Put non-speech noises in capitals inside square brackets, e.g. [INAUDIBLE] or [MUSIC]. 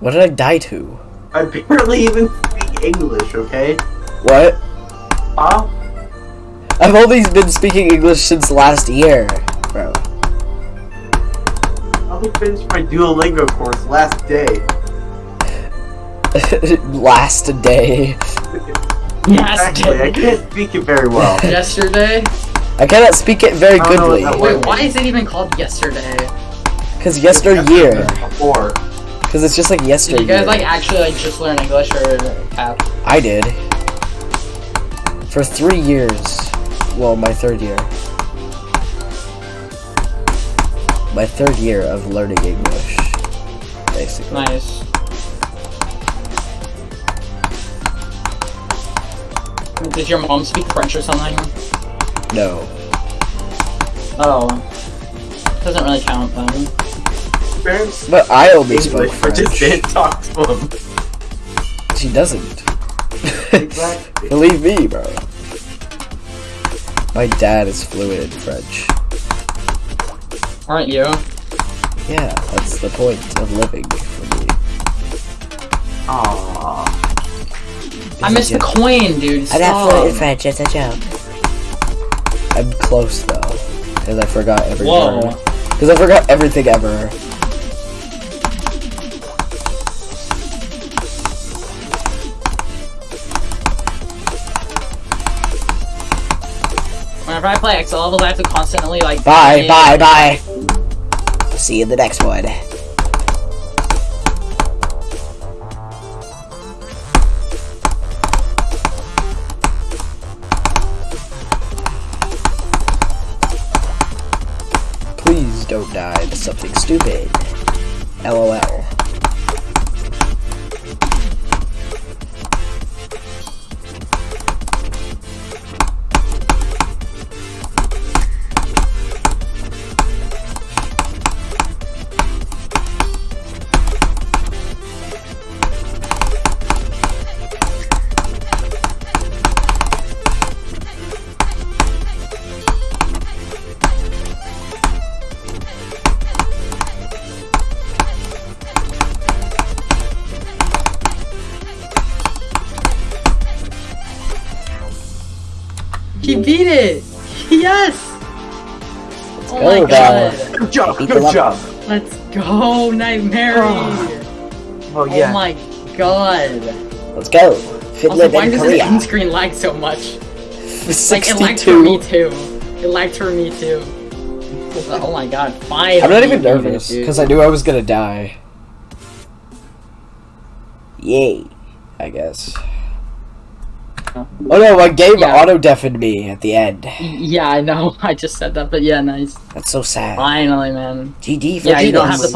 What did I die to? I barely even speak English, okay? What? Huh? I've only been speaking English since last year, bro. I only finished my Duolingo course last day. [LAUGHS] last day. [LAUGHS] Exactly, I can't speak it very well. [LAUGHS] Yesterday? I cannot speak it very I don't know goodly. Wait, why is it even called yesterday? Because yesteryear. Before. Because it's just like yesterday. Did you guys like actually like just learn English or have? I did. For three years. Well, my third year. My third year of learning English. Basically. Nice. Did your mom speak French or something? No. Oh. Doesn't really count then. Parents But I only spoke English, but just didn't talk to them. She doesn't. Exactly. [LAUGHS] Believe me, bro. My dad is fluent in French. Aren't you? Yeah, that's the point of living for me. Aww. I missed the coin, dude. I'm not fluent in French, it's a joke. I'm close though, because I forgot every Whoa. word. Because I forgot everything ever. Whenever I play XL levels, I have to constantly like. Bye, bye, bye. See you in the next one. Please don't die to something stupid. LOL. He beat it. Yes. Oh go, my Val. god. Good job, good level. job. Let's go, Nightmare. Oh Oh, oh yeah. Oh my god. Let's go. Also, why and does this end screen lag so much? Like, it lagged for me too. It lagged for me too. Oh my god, finally. I'm not even you nervous, because I knew I was gonna die. Yay, I guess. Oh no, my game Yeah. auto-deafened me at the end. Yeah, I know. [LAUGHS] I just said that, but yeah, nice. That's so sad. Finally, man. GG for Yeah, you don't have to play